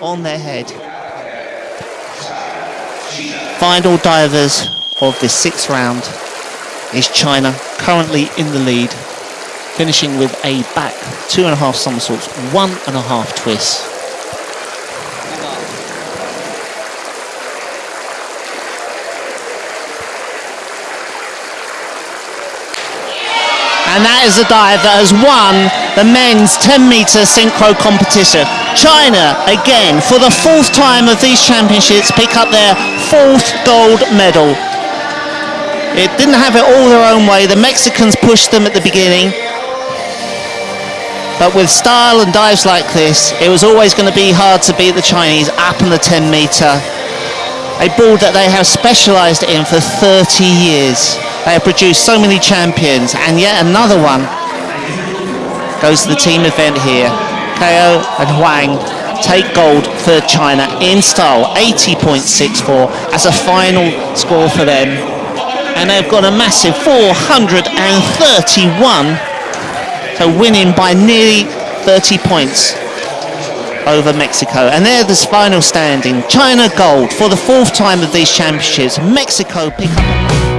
on their head. Final divers of this sixth round is China, currently in the lead, finishing with a back two and a half somersaults, one and a half twists. and that is a dive that has won the men's 10 metre synchro competition. China, again, for the fourth time of these championships, pick up their fourth gold medal. It didn't have it all their own way. The Mexicans pushed them at the beginning. But with style and dives like this, it was always going to be hard to beat the Chinese up in the 10 metre. A board that they have specialised in for 30 years. They have produced so many champions, and yet another one goes to the team event here. KO and Huang take gold for China in style, 80.64 as a final score for them. And they've got a massive 431, so winning by nearly 30 points over Mexico. And they're this final standing. China gold for the fourth time of these championships. Mexico pick up